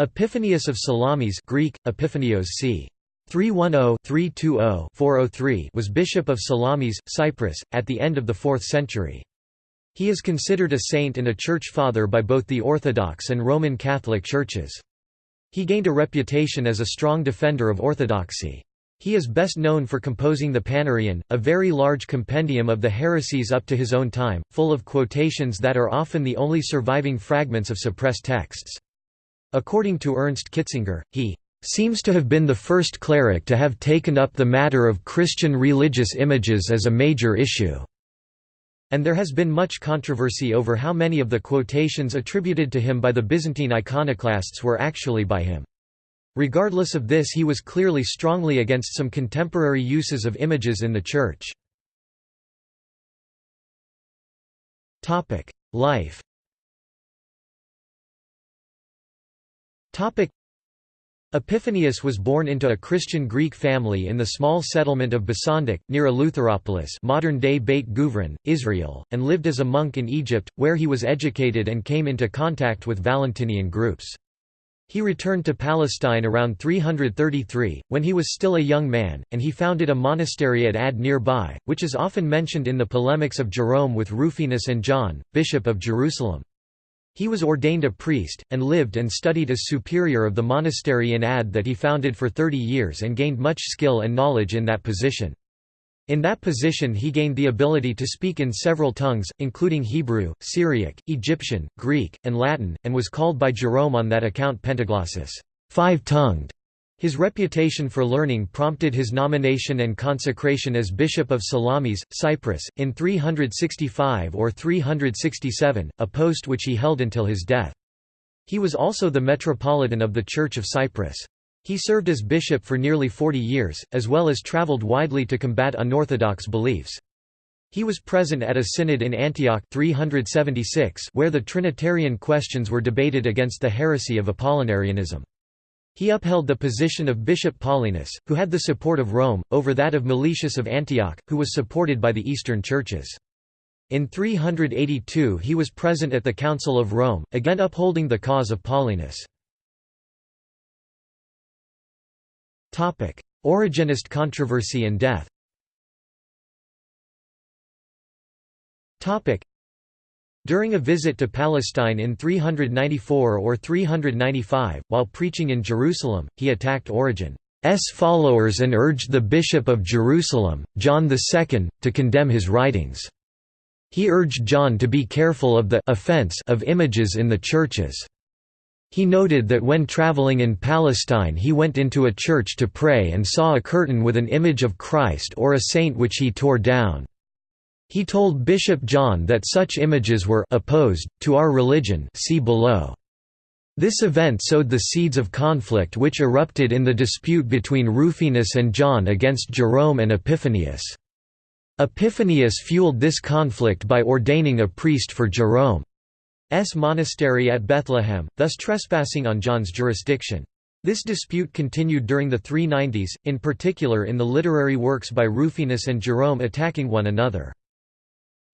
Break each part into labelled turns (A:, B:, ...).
A: Epiphanius of Salamis Greek, Epiphanios c. 310-320-403 was bishop of Salamis, Cyprus, at the end of the 4th century. He is considered a saint and a church father by both the Orthodox and Roman Catholic churches. He gained a reputation as a strong defender of orthodoxy. He is best known for composing the Panarion, a very large compendium of the heresies up to his own time, full of quotations that are often the only surviving fragments of suppressed texts. According to Ernst Kitzinger, he seems to have been the first cleric to have taken up the matter of Christian religious images as a major issue. And there has been much controversy over how many of the quotations attributed to him by the Byzantine iconoclasts were actually by him. Regardless of this he was clearly strongly against some contemporary uses of images in the Church. Life Epiphanius was born into a Christian Greek family in the small settlement of Basandik, near Eleutheropolis modern-day Beit Guvrin, Israel, and lived as a monk in Egypt, where he was educated and came into contact with Valentinian groups. He returned to Palestine around 333, when he was still a young man, and he founded a monastery at Ad nearby, which is often mentioned in the polemics of Jerome with Rufinus and John, Bishop of Jerusalem. He was ordained a priest, and lived and studied as superior of the monastery in Ad that he founded for thirty years and gained much skill and knowledge in that position. In that position he gained the ability to speak in several tongues, including Hebrew, Syriac, Egyptian, Greek, and Latin, and was called by Jerome on that account Pentaglossus five-tongued", his reputation for learning prompted his nomination and consecration as Bishop of Salamis, Cyprus, in 365 or 367, a post which he held until his death. He was also the Metropolitan of the Church of Cyprus. He served as bishop for nearly 40 years, as well as travelled widely to combat unorthodox beliefs. He was present at a synod in Antioch 376 where the Trinitarian questions were debated against the heresy of Apollinarianism. He upheld the position of Bishop Paulinus, who had the support of Rome, over that of Meletius of Antioch, who was supported by the Eastern churches. In 382 he was present at the Council of Rome, again upholding the cause of Paulinus. Origenist controversy and death during a visit to Palestine in 394 or 395, while preaching in Jerusalem, he attacked Origen's followers and urged the Bishop of Jerusalem, John II, to condemn his writings. He urged John to be careful of the offense of images in the churches. He noted that when traveling in Palestine he went into a church to pray and saw a curtain with an image of Christ or a saint which he tore down. He told Bishop John that such images were opposed to our religion see below. This event sowed the seeds of conflict which erupted in the dispute between Rufinus and John against Jerome and Epiphanius. Epiphanius fueled this conflict by ordaining a priest for Jerome's monastery at Bethlehem, thus trespassing on John's jurisdiction. This dispute continued during the 390s, in particular in the literary works by Rufinus and Jerome attacking one another.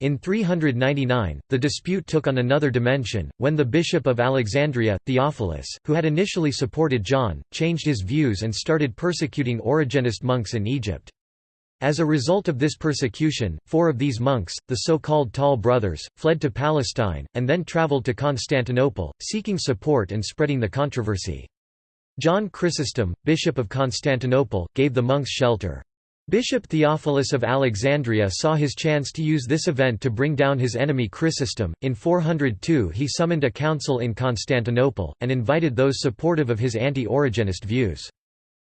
A: In 399, the dispute took on another dimension, when the Bishop of Alexandria, Theophilus, who had initially supported John, changed his views and started persecuting Origenist monks in Egypt. As a result of this persecution, four of these monks, the so-called Tall Brothers, fled to Palestine, and then travelled to Constantinople, seeking support and spreading the controversy. John Chrysostom, Bishop of Constantinople, gave the monks shelter. Bishop Theophilus of Alexandria saw his chance to use this event to bring down his enemy Chrysostom. In 402 he summoned a council in Constantinople, and invited those supportive of his anti-Origenist views.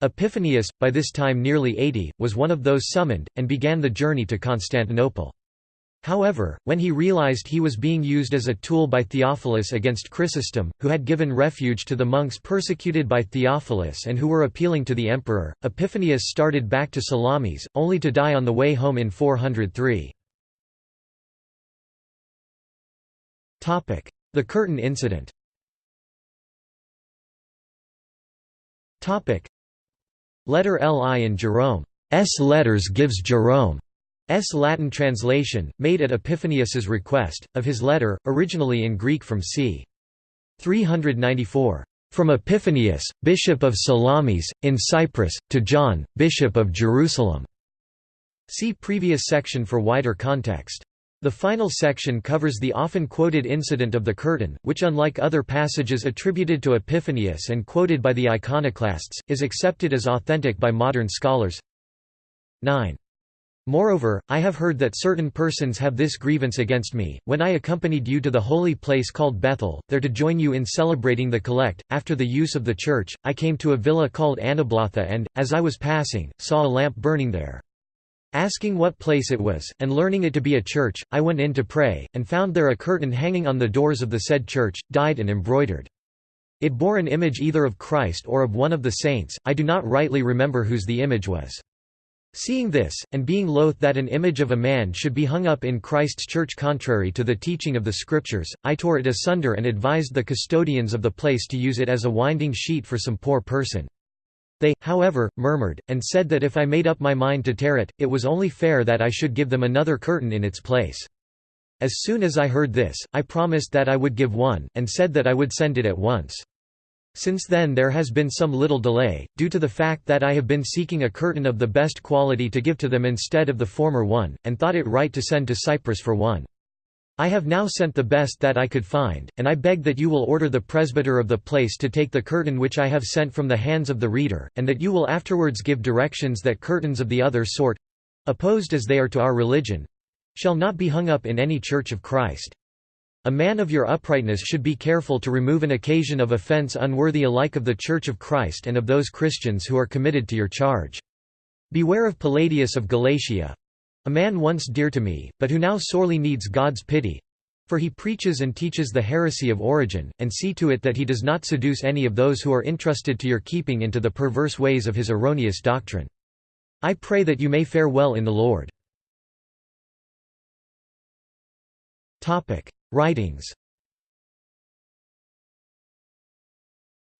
A: Epiphanius, by this time nearly 80, was one of those summoned, and began the journey to Constantinople. However, when he realized he was being used as a tool by Theophilus against Chrysostom, who had given refuge to the monks persecuted by Theophilus and who were appealing to the emperor, Epiphanius started back to Salamis, only to die on the way home in 403. The Curtain Incident Letter Li in Jerome's letters gives Jerome S. Latin translation, made at Epiphanius's request, of his letter, originally in Greek from c. 394. From Epiphanius, Bishop of Salamis, in Cyprus, to John, Bishop of Jerusalem." See previous section for wider context. The final section covers the often quoted incident of the curtain, which unlike other passages attributed to Epiphanius and quoted by the iconoclasts, is accepted as authentic by modern scholars. 9. Moreover, I have heard that certain persons have this grievance against me, when I accompanied you to the holy place called Bethel, there to join you in celebrating the collect, after the use of the church, I came to a villa called Anablatha and, as I was passing, saw a lamp burning there. Asking what place it was, and learning it to be a church, I went in to pray, and found there a curtain hanging on the doors of the said church, dyed and embroidered. It bore an image either of Christ or of one of the saints, I do not rightly remember whose the image was. Seeing this, and being loath that an image of a man should be hung up in Christ's church contrary to the teaching of the Scriptures, I tore it asunder and advised the custodians of the place to use it as a winding sheet for some poor person. They, however, murmured, and said that if I made up my mind to tear it, it was only fair that I should give them another curtain in its place. As soon as I heard this, I promised that I would give one, and said that I would send it at once. Since then there has been some little delay, due to the fact that I have been seeking a curtain of the best quality to give to them instead of the former one, and thought it right to send to Cyprus for one. I have now sent the best that I could find, and I beg that you will order the presbyter of the place to take the curtain which I have sent from the hands of the reader, and that you will afterwards give directions that curtains of the other sort—opposed as they are to our religion—shall not be hung up in any church of Christ. A man of your uprightness should be careful to remove an occasion of offence unworthy alike of the Church of Christ and of those Christians who are committed to your charge. Beware of Palladius of Galatia, a man once dear to me, but who now sorely needs God's pity for he preaches and teaches the heresy of Origen, and see to it that he does not seduce any of those who are entrusted to your keeping into the perverse ways of his erroneous doctrine. I pray that you may fare well in the Lord. Writings.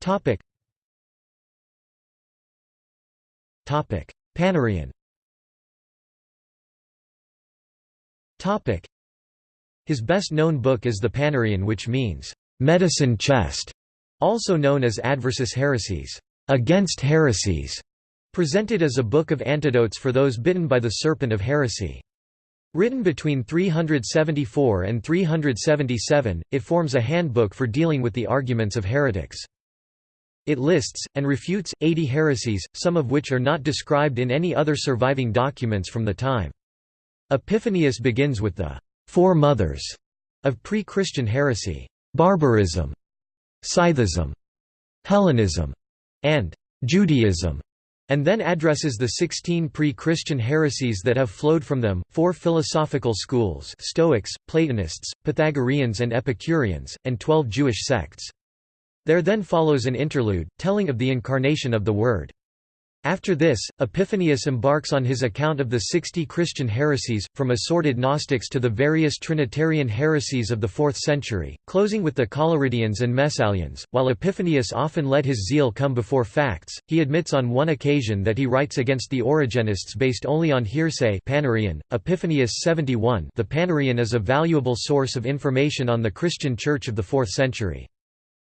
A: Topic. Topic. Panarion Topic. His best-known book is the Panarion which means, "...medicine chest", also known as Adversus Haereses, "...against heresies", presented as a book of antidotes for those bitten by the serpent of heresy. Written between 374 and 377, it forms a handbook for dealing with the arguments of heretics. It lists, and refutes, 80 heresies, some of which are not described in any other surviving documents from the time. Epiphanius begins with the four mothers of pre-Christian heresy, barbarism, Scythism, Hellenism, and Judaism, and then addresses the 16 pre-Christian heresies that have flowed from them, four philosophical schools Stoics, Platonists, Pythagoreans and Epicureans, and twelve Jewish sects. There then follows an interlude, telling of the incarnation of the Word. After this, Epiphanius embarks on his account of the sixty Christian heresies, from assorted Gnostics to the various Trinitarian heresies of the fourth century, closing with the Collyridians and Messalians. While Epiphanius often let his zeal come before facts, he admits on one occasion that he writes against the Origenists based only on hearsay Panarion, Epiphanius 71 The Panarion is a valuable source of information on the Christian Church of the fourth century.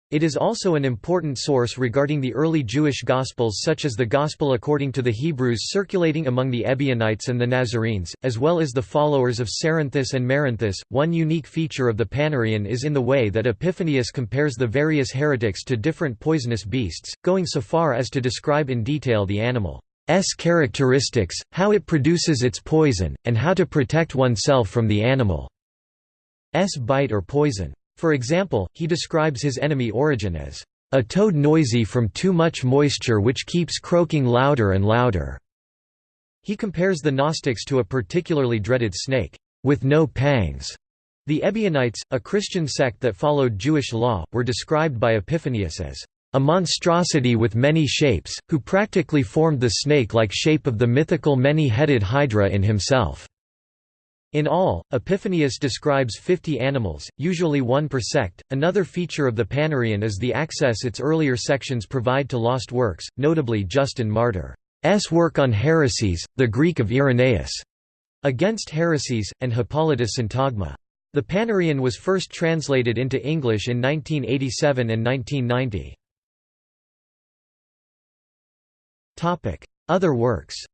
A: It is also an important source regarding the early Jewish Gospels such as the Gospel according to the Hebrews circulating among the Ebionites and the Nazarenes, as well as the followers of Cerinthus and Merinthus. One unique feature of the Panarion is in the way that Epiphanius compares the various heretics to different poisonous beasts, going so far as to describe in detail the animal's characteristics, how it produces its poison, and how to protect oneself from the animal's bite or poison. For example, he describes his enemy Origen as a toad noisy from too much moisture which keeps croaking louder and louder. He compares the Gnostics to a particularly dreaded snake, with no pangs. The Ebionites, a Christian sect that followed Jewish law, were described by Epiphanius as a monstrosity with many shapes, who practically formed the snake-like shape of the mythical many-headed Hydra in himself. In all, Epiphanius describes 50 animals, usually one per sect. Another feature of the Panarion is the access its earlier sections provide to lost works, notably Justin Martyr's work on heresies, the Greek of Irenaeus, against heresies, and Hippolytus Syntagma. The Panarion was first translated into English in 1987 and 1990. Other works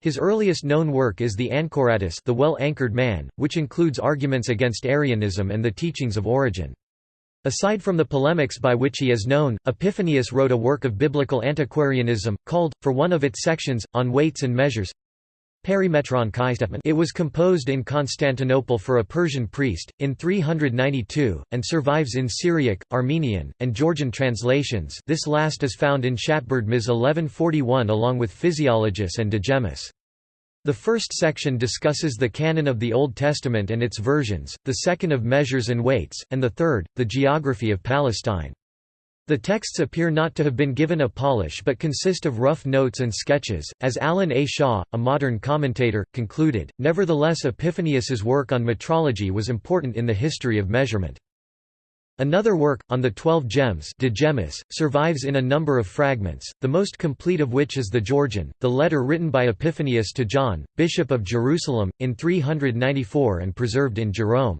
A: his earliest known work is the Anchoratus the Well-Anchored Man, which includes arguments against Arianism and the teachings of Origen. Aside from the polemics by which he is known, Epiphanius wrote a work of biblical antiquarianism, called, for one of its sections, On Weights and Measures, It was composed in Constantinople for a Persian priest, in 392, and survives in Syriac, Armenian, and Georgian translations this last is found in Shatberd Ms 1141 along with Physiologus and De Gemmis. The first section discusses the canon of the Old Testament and its versions, the second of measures and weights, and the third, the geography of Palestine. The texts appear not to have been given a polish but consist of rough notes and sketches, as Alan A. Shaw, a modern commentator, concluded. Nevertheless, Epiphanius's work on metrology was important in the history of measurement. Another work, on the Twelve Gems De Gemmis, survives in a number of fragments, the most complete of which is the Georgian, the letter written by Epiphanius to John, Bishop of Jerusalem, in 394 and preserved in Jerome's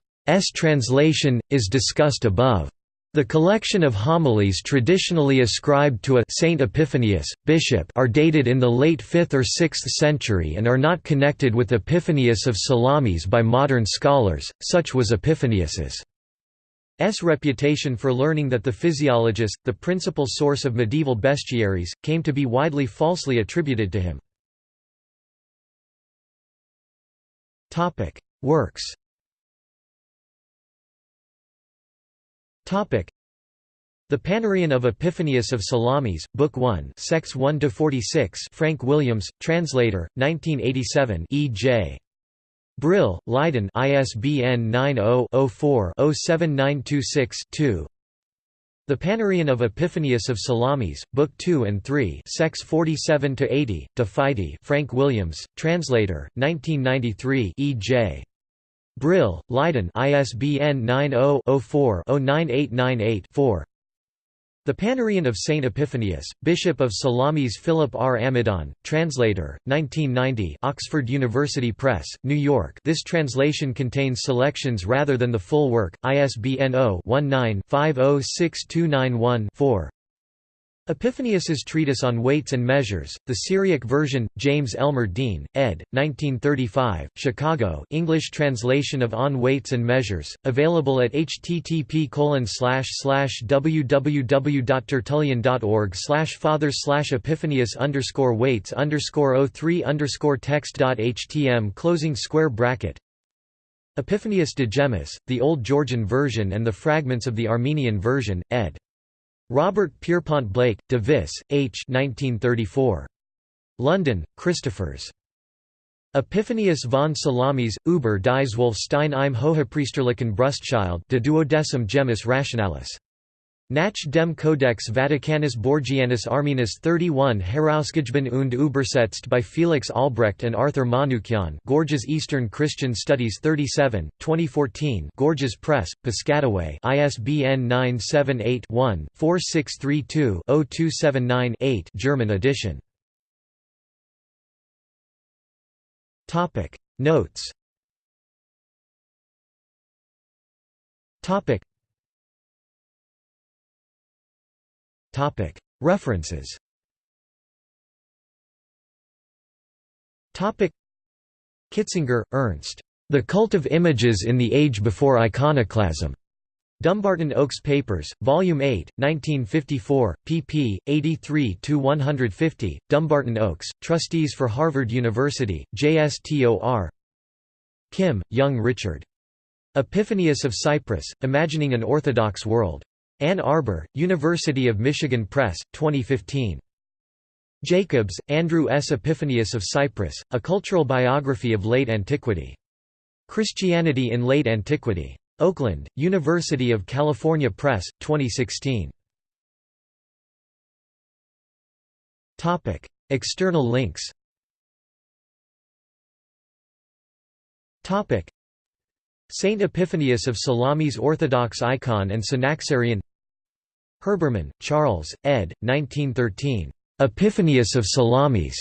A: translation, is discussed above. The collection of homilies traditionally ascribed to a Saint Epiphanius, bishop are dated in the late 5th or 6th century and are not connected with Epiphanius of Salamis by modern scholars, such was Epiphanius's S reputation for learning that the Physiologus, the principal source of medieval bestiaries, came to be widely falsely attributed to him. Works The Panarion of Epiphanius of Salamis, Book 1, Sex 1 to 46. Frank Williams, translator, 1987. E. J. Brill, Leiden, ISBN 90-04-07926-2. The Panarion of Epiphanius of Salamis, Book 2 and 3, Sex 47 to 80. De Frank Williams, translator, 1993. E. J. Brill, Leiden ISBN 90-04-09898-4 The Panarion of Saint Epiphanius, Bishop of Salamis Philip R. Amidon, translator, 1990 Oxford University Press, New York. This translation contains selections rather than the full work, ISBN 0-19-506291-4 Epiphanius's treatise on weights and measures, the Syriac version, James Elmer Dean, ed. 1935, Chicago English translation of On Weights and Measures, available at http www.tertullian.org father epiphanius weights 03 text.htm closing square bracket Epiphanius de Gemmis, the Old Georgian version and the fragments of the Armenian version, ed. Robert Pierpont Blake, de Vis, H. 1934. London, Christophers. Epiphanius von Salamis, Uber dies Wolfstein im Hohepriesterlichen Brustchild de duodecim gemmis rationalis. Nach dem Codex Vaticanus Borgianus Armenus 31 Herausgegeben und übersetzt by Felix Albrecht and Arthur Manoukian Gorgias Eastern Christian Studies 37, 2014 Gorgias Press, Piscataway. ISBN 978-1-4632-0279-8 German edition. Notes References Kitzinger, Ernst. The Cult of Images in the Age Before Iconoclasm. Dumbarton Oaks Papers, Volume 8, 1954, pp. 83–150, Dumbarton Oaks, Trustees for Harvard University, JSTOR Kim, Young Richard. Epiphanius of Cyprus, Imagining an Orthodox World. Ann Arbor, University of Michigan Press, 2015. Jacobs, Andrew S. Epiphanius of Cyprus, A Cultural Biography of Late Antiquity. Christianity in Late Antiquity. Oakland, University of California Press, 2016. External links Saint Epiphanius of Salamis Orthodox icon and Synaxarion Herbermann, Charles, ed. 1913. Epiphanius of Salamis.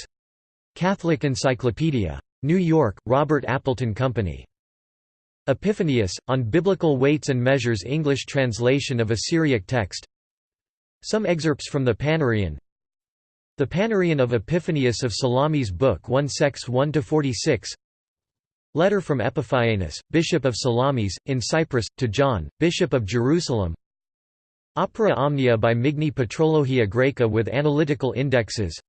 A: Catholic Encyclopedia. New York, Robert Appleton Company. Epiphanius, on Biblical Weights and Measures English translation of a Syriac text Some excerpts from the Panarion The Panarion of Epiphanius of Salamis Book 1 Sex 1–46 Letter from Epiphanes, Bishop of Salamis, in Cyprus, to John, Bishop of Jerusalem Opera Omnia by Migne Patrologia Graeca with analytical indexes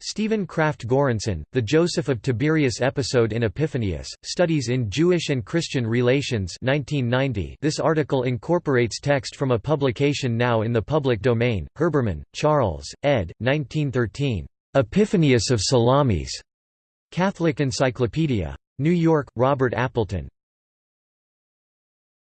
A: Stephen Craft Goranson, The Joseph of Tiberias Episode in Epiphanius, Studies in Jewish and Christian Relations 1990. This article incorporates text from a publication now in the public domain, Herbermann, Charles, ed. 1913. Epiphanius of Salamis. Catholic Encyclopedia. New York, Robert Appleton.